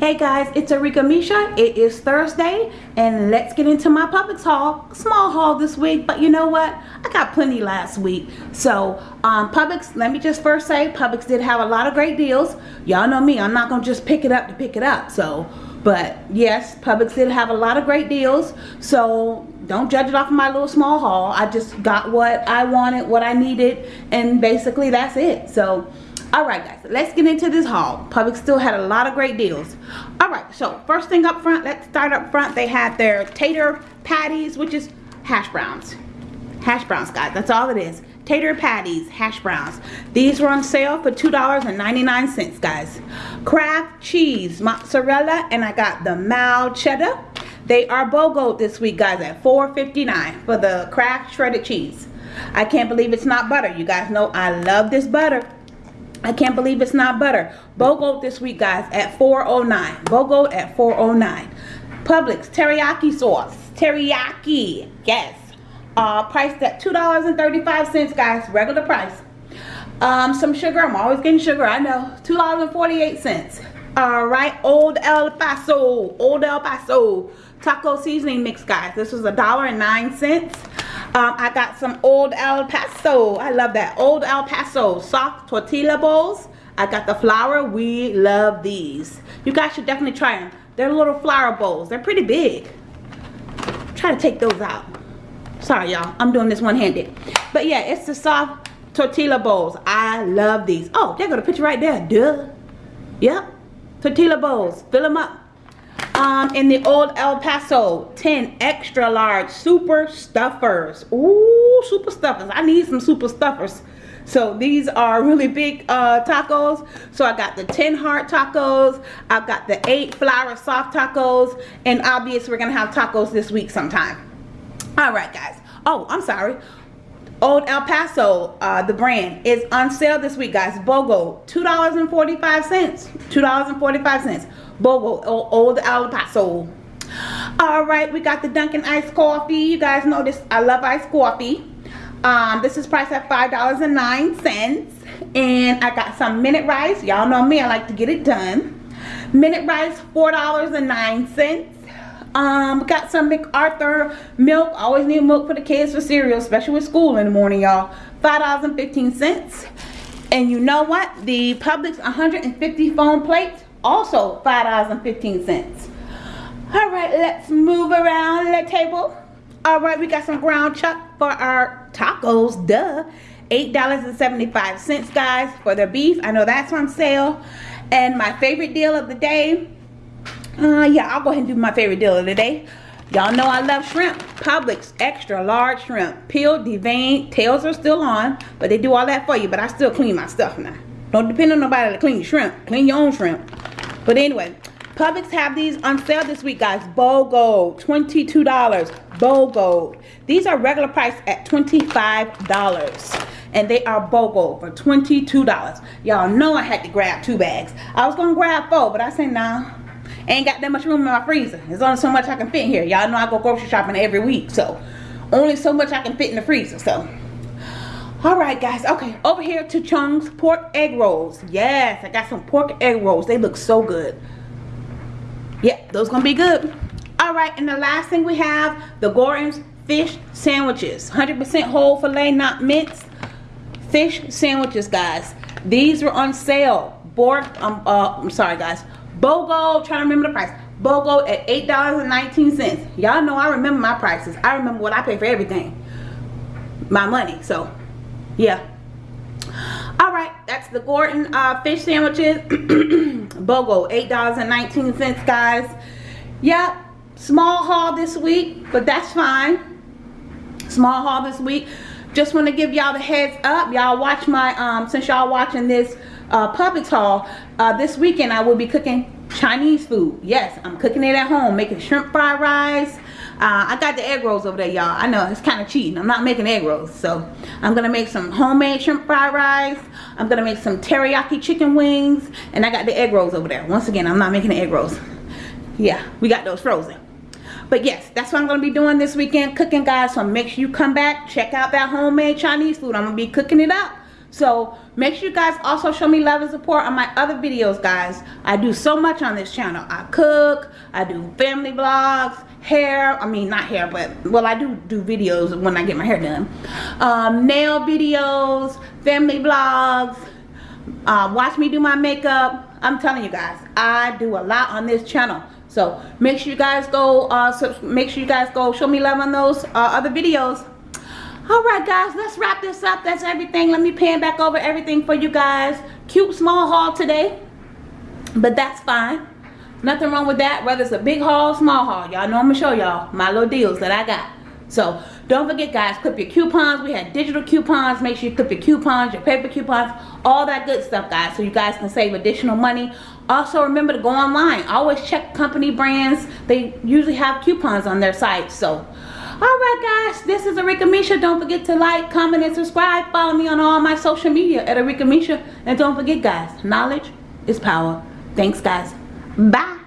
guys it's Arika Misha. It is Thursday and let's get into my Publix haul small haul this week but you know what? I got plenty last week. So um, Publix let me just first say Publix did have a lot of great deals. Y'all know me I'm not gonna just pick it up to pick it up so. But yes Publix did have a lot of great deals. So don't judge it off of my little small haul. I just got what I wanted what I needed and basically that's it. So all right guys let's get into this haul. Publix still had a lot of great deals. All right so first thing up front let's start up front. They had their tater patties which is hash browns. Hash browns guys that's all it is. Tater patties hash browns. These were on sale for two dollars and 99 cents guys. Kraft cheese mozzarella and i got the mild cheddar. They are BOGO this week guys at 4.59 for the Kraft shredded cheese. I can't believe it's not butter. You guys know i love this butter I can't believe it's not butter. BOGO this week, guys, at 409. BOGO at 409. Publix teriyaki sauce. Teriyaki. Yes. Uh, priced at $2.35, guys. Regular price. Um, some sugar. I'm always getting sugar. I know. $2.48. All uh, right. Old El Paso. Old El Paso. Taco seasoning mix, guys. This was $1.09. Um, I got some Old El Paso. I love that. Old El Paso soft tortilla bowls. I got the flour. We love these. You guys should definitely try them. They're little flour bowls. They're pretty big. Try to take those out. Sorry, y'all. I'm doing this one-handed. But yeah, it's the soft tortilla bowls. I love these. Oh, they got a picture right there. Duh. Yep. Tortilla bowls. Fill them up um, in the old El Paso 10 extra large super stuffers. Ooh, super stuffers. I need some super stuffers. So these are really big uh, tacos. So I got the 10 heart tacos. I've got the 8 flour soft tacos. And obviously we're going to have tacos this week sometime. Alright guys. Oh, I'm sorry. Old El Paso, uh, the brand, is on sale this week, guys. BOGO, $2.45. $2.45. BOGO, Old El Paso. All right, we got the Dunkin' iced coffee. You guys know this. I love iced coffee. Um, this is priced at $5.09. And I got some minute rice. Y'all know me. I like to get it done. Minute rice, $4.09. Um, got some McArthur milk. always need milk for the kids for cereal, especially with school in the morning, y'all. $5.15. And you know what? The Publix 150 foam plates, also $5.15. All right, let's move around the table. All right, we got some ground chuck for our tacos, duh. $8.75, guys, for the beef. I know that's on sale. And my favorite deal of the day, uh, yeah, I'll go ahead and do my favorite deal of the day. Y'all know I love shrimp. Publix extra large shrimp. Peeled, deveined, tails are still on, but they do all that for you, but I still clean my stuff now. Don't depend on nobody to clean your shrimp. Clean your own shrimp. But anyway, Publix have these on sale this week, guys. BOGO, $22. BOGO. These are regular price at $25. And they are BOGO for $22. Y'all know I had to grab two bags. I was going to grab four, but I said, nah. Ain't got that much room in my freezer. There's only so much I can fit in here. Y'all know I go grocery shopping every week. So, only so much I can fit in the freezer. So, Alright guys, okay, over here to Chung's pork egg rolls. Yes, I got some pork egg rolls. They look so good. Yeah, those gonna be good. Alright, and the last thing we have, the Gorton's fish sandwiches. 100% whole filet, not minced. Fish sandwiches, guys. These were on sale. Borg, um, uh, I'm sorry guys. BOGO, trying to remember the price. BOGO at $8.19. Y'all know I remember my prices. I remember what I pay for everything. My money, so yeah all right that's the gorton uh, fish sandwiches bogo eight dollars and 19 cents guys yep small haul this week but that's fine small haul this week just want to give y'all the heads up y'all watch my um since y'all watching this uh Publix haul uh this weekend i will be cooking chinese food yes i'm cooking it at home making shrimp fried rice uh, I got the egg rolls over there, y'all. I know it's kind of cheating. I'm not making egg rolls. So I'm going to make some homemade shrimp fried rice. I'm going to make some teriyaki chicken wings. And I got the egg rolls over there. Once again, I'm not making the egg rolls. Yeah, we got those frozen. But yes, that's what I'm going to be doing this weekend. Cooking, guys. So make sure you come back. Check out that homemade Chinese food. I'm to be cooking it up. So make sure you guys also show me love and support on my other videos guys i do so much on this channel i cook i do family vlogs hair i mean not hair but well i do do videos when i get my hair done um, nail videos family vlogs uh, watch me do my makeup i'm telling you guys i do a lot on this channel so make sure you guys go uh, make sure you guys go show me love on those uh, other videos all right guys let's wrap this up that's everything let me pan back over everything for you guys cute small haul today but that's fine Nothing wrong with that, whether it's a big haul, small haul. Y'all know I'm gonna show y'all my little deals that I got. So don't forget guys, clip your coupons. We had digital coupons. Make sure you clip your coupons, your paper coupons, all that good stuff guys so you guys can save additional money. Also remember to go online. Always check company brands. They usually have coupons on their site. So Alright guys, this is Arika Misha. Don't forget to like, comment, and subscribe. Follow me on all my social media at Arika Misha. And don't forget guys, knowledge is power. Thanks guys. Bye.